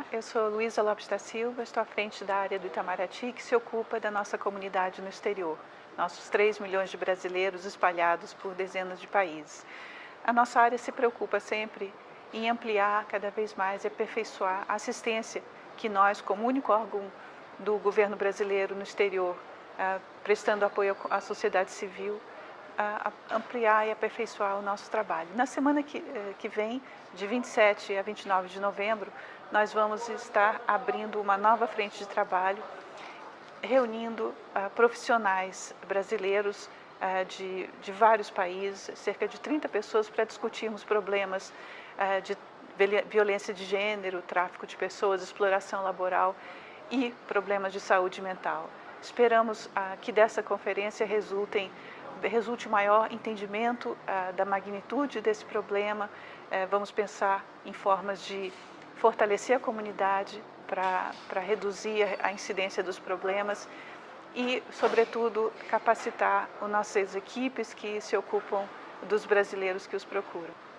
Olá, eu sou Luísa Lopes da Silva, estou à frente da área do Itamaraty que se ocupa da nossa comunidade no exterior, nossos 3 milhões de brasileiros espalhados por dezenas de países. A nossa área se preocupa sempre em ampliar cada vez mais e aperfeiçoar a assistência que nós, como único órgão do governo brasileiro no exterior, ah, prestando apoio à sociedade civil, a, ampliar e aperfeiçoar o nosso trabalho. Na semana que, eh, que vem, de 27 a 29 de novembro, nós vamos estar abrindo uma nova frente de trabalho, reunindo uh, profissionais brasileiros uh, de, de vários países, cerca de 30 pessoas, para discutirmos problemas uh, de violência de gênero, tráfico de pessoas, exploração laboral e problemas de saúde mental. Esperamos que dessa conferência resultem resulte maior entendimento ah, da magnitude desse problema. Eh, vamos pensar em formas de fortalecer a comunidade para reduzir a incidência dos problemas e, sobretudo, capacitar as nossas equipes que se ocupam dos brasileiros que os procuram.